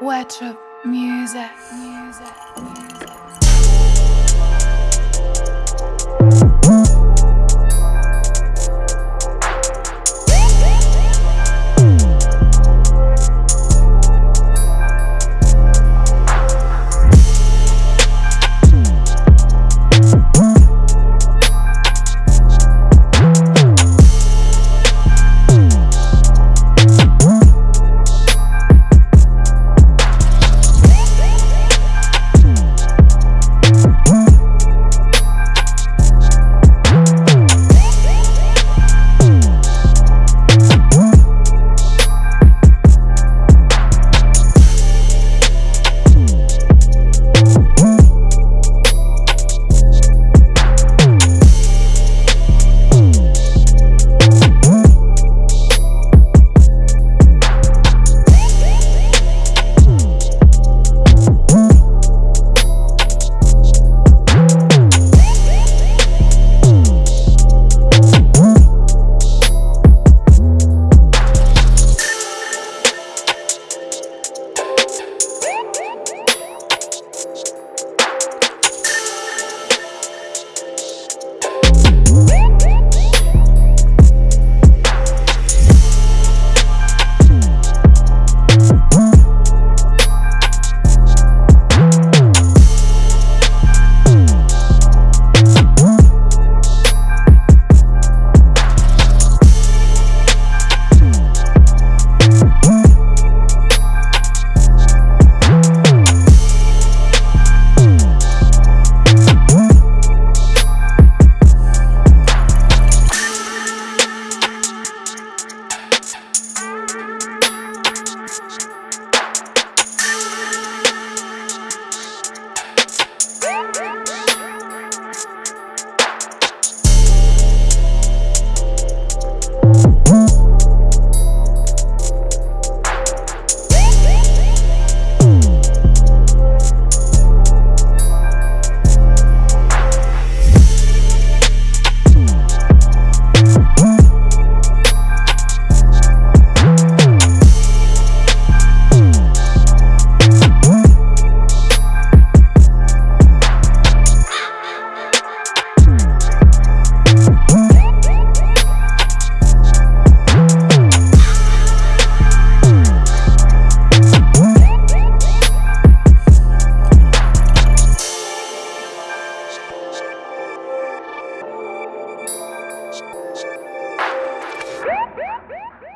Wet music, music, music. Woo!